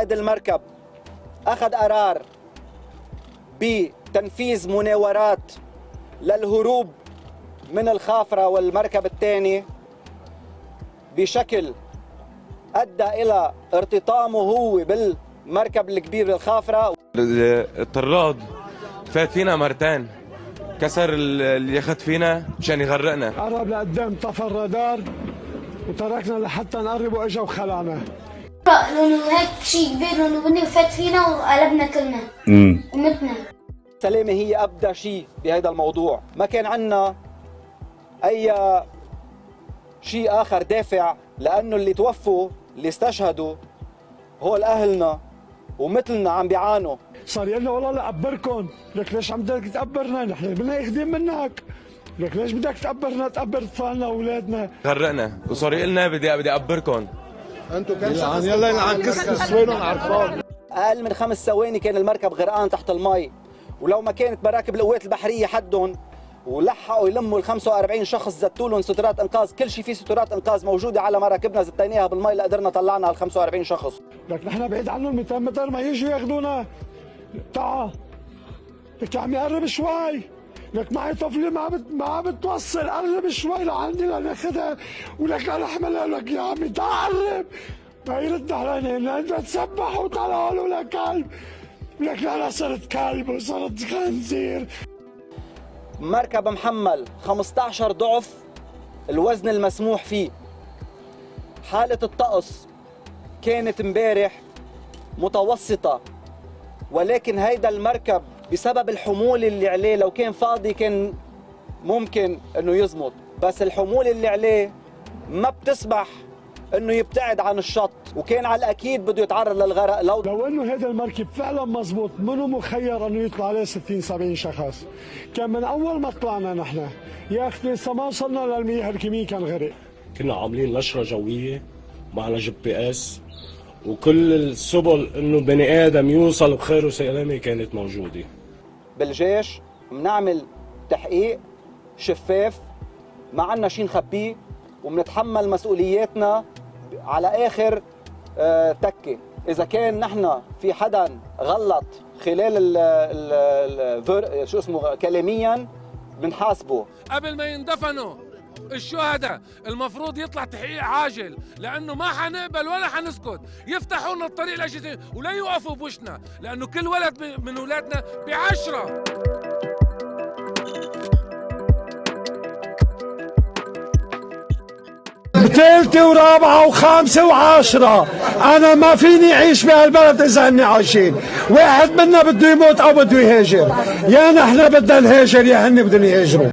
قائد المركب أخذ قرار بتنفيذ مناورات للهروب من الخافرة والمركب الثاني بشكل أدى إلى ارتطامه هو بالمركب الكبير الخافرة الطراد فات فينا مرتين. كسر اللي ياخذ فينا مشان يغرقنا. قرب لقدام طفى الرادار وتركنا لحتى نقرب وإجا وخلعنا. لأنه هيك شيء كبير لأنه بني فات فينا وقلبنا كلنا ومتنا. السلامة هي أبدى شيء بهذا الموضوع. ما كان عنا أي شيء آخر دافع لأنه اللي توفوا اللي استشهدوا هول أهلنا ومثلنا عم بيعانوا. صار يقول لنا والله لأقبركم لك ليش عم بدك تقبرنا نحن بدنا يخدم منك. لك ليش بدك تقبرنا تقبر اطفالنا وأولادنا. غرقنا وصار يقول لنا بدي بدي اقبركم أنتم كم شخص؟ يلا يلعن كسكس وينهم عرفان أقل من خمس ثواني كان المركب غرقان تحت المي ولو ما كانت مراكب القوات البحرية حدهم ولحقوا يلموا ال 45 شخص زتوا لهم سترات إنقاذ، كل شيء في سترات إنقاذ موجودة على مراكبنا. زتيناها بالمي لقدرنا طلعنا ال 45 شخص. لك نحن بعيد عنهم 200 متر ما يجوا ياخذونا. تعا لك عم يقرب شوي. لك معي طفلة ما بت... ما بتوصل. قرب شوي لعندي لناخذها ولك أنا احملها لك يا عمي. تعال ما يرد علينا. أنت تسبح وطلعوا له كلب. لك أنا صرت كلب وصرت خنزير. مركب محمل 15 ضعف الوزن المسموح فيه. حالة الطقس كانت امبارح متوسطة. ولكن هيدا المركب بسبب الحمول اللي عليه. لو كان فاضي كان ممكن إنه يزمط بس الحمول اللي عليه ما بتسمح إنه يبتعد عن الشط وكان على الأكيد بده يتعرض للغرق. لو لو إنه هذا المركب فعلا مزبوط منه مخير إنه يطلع عليه 60 70 شخص كان من أول ما طلعنا نحن. يا أخي لسه ما وصلنا للمياه الكيميائي كان غرق. كنا عاملين نشرة جوية معنا GPS وكل السبل إنه بني آدم يوصل بخير وسلامة كانت موجودة. بالجيش بنعمل تحقيق شفاف ما عنا شيء نخبيه وبنتحمل مسؤولياتنا على آخر آه، تكة. إذا كان نحن في حدا غلط خلال ال ال شو اسمه كلاميا بنحاسبه. قبل ما يندفنوا الشهداء المفروض يطلع تحقيق عاجل لأنه ما حنقبل ولا حنسكت. يفتحوا لنا الطريق الاجهزه ولا يوقفوا بوشنا لأنه كل ولد من أولادنا بعشرة. ثالثة ورابعة وخامسة وعاشرة أنا ما فيني أعيش بهالبلد إذا هني عايشين. واحد منا بده يموت أو بده يهاجر. يا نحن بدنا نهاجر يا هني بدهم يهاجروا.